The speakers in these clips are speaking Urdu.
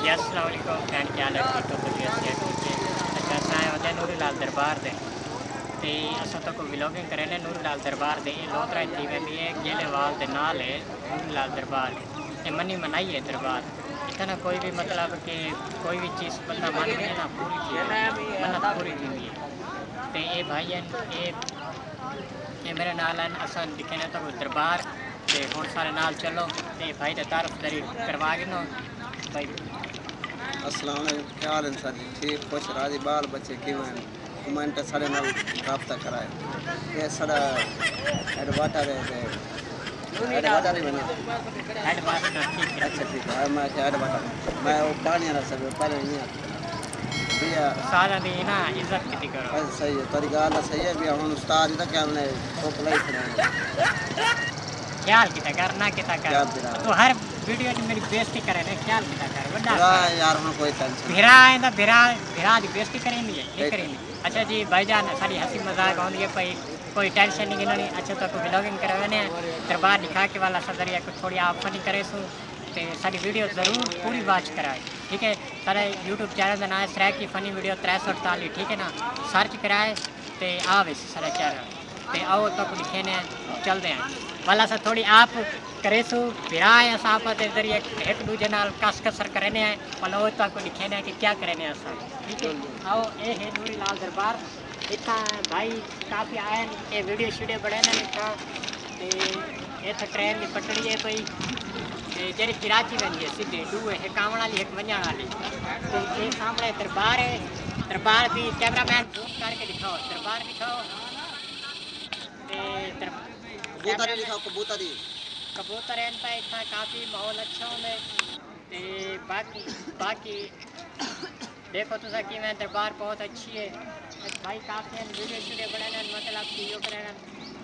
جی السلام علیکم۔ فرینڈ کیا حال ہے؟ ٹھیک ہو سے ٹھیک ہے۔ اچھا اساں نور لال دربار دے۔ تے اساں تو کو ولاگنگ کرے نے نور لال دربار دے۔ یہ لوترا تھی ویندی ہے گیلے وال دے نال ہے نور لال دربار یہ منی منائی ہے دربار۔ اتنا کوئی بھی مطلب کہ کوئی بھی چیز بندہ من کے نا پوری تھی منت پوری تھی ہے۔ تے بھائی ہیں میرے نال ہیں اساں دکھے تو دربار۔ تے ہن سارے نال چلو۔ تے بھائی تے تعارف دری کروا کے بھائی السلام علیکم کیا حال ہے سر جی؟ ٹھیک خوش راضی بال بچے کیوں ہیں؟ کمنٹ سارے نال رابطہ کرائے۔ یہ سارا ایڈ واٹر ہے ہی اچھا ٹھیک ہے میں میں وہ پانی والا سب پہلے نہیں سارا دی نا عزت کتی کرو بس صحیح ہے تیری گل صحیح ہے۔ بھی ہن استاد کیا نے کھڑے خیال کیتا کیتا کر۔ تو ہر ویڈیو میں میری بےزتی کرے نے خیال کیتا کر بڑا یار ہن کوئی ٹینشن بھرا آئندہ بھرا بھرا دی بےزتی کریں گے یہ کریں گے اچھا جی بھائی جان ساری ہنسی مذاق ہوندی ہے پئی کوئی ٹینشن نہیں گنونی اچھا تو کوئی ولاگنگ کروانے دربار دکھا کے والا صدر یا کوئی تھوڑی آپ فنی کرے سو تے ساری ویڈیو ضرور پوری واچ کرائے ٹھیک ہے سارے یوٹیوب چینل کا نام ہے سریک کی فنی ویڈیو تر سو اڑتالی ٹھیک ہے نا سرچ کرائے تے آوے سارے چینل تے آؤ تک لکھے نے چلتے ہیں والا سا تھوڑی آپ کرے سو بھرا ہے اصا آپ دے ذریعے ایک دوجے نال کس کسر کرنے ہیں والا وہ تک لکھے نے کہ کیا کرنے ہیں اصا ٹھیک ہے آؤ اے ہے نوری لال دربار اتنا بھائی کافی آئے ہیں یہ ویڈیو شیڈیو بڑے نے اتنا اتنے ٹرین کی پٹڑی ہے پئی تے جڑی کراچی ویندی ہے سیدھی دو ہے ایک آون والی ایک ونجਣ والی تے یہ سامنے دربار ہے دربار بھی کیمرہ مین زوم کر کے دکھاؤ دربار دکھاؤ تے در- کبوتر ہی کبوتر ہیں تا اتنا کافی ماحول اچھا ہوندے تے باقی باقی دیکھو تو سا میں دربار بہت اچھی ہے بھائی کافی ہیں ویڈیو شیڈیو بڑے ہیں مطلب کہ یہ کرے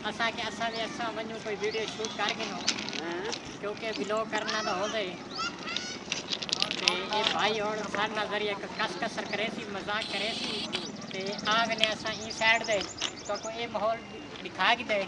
اسا کے اسا بھی اسا ونجو کوئی ویڈیو شوٹ کر کے نو کیونکہ ویلوگ کرنا تو ہو گئی تے بھائی اور سارے نال ذریعے کس کسر کرے سی مذاق کرے سی تے اسا ای سائڈ دے تو کو یہ ماحول دکھا کے دے